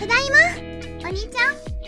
ただいま。お兄ちゃん。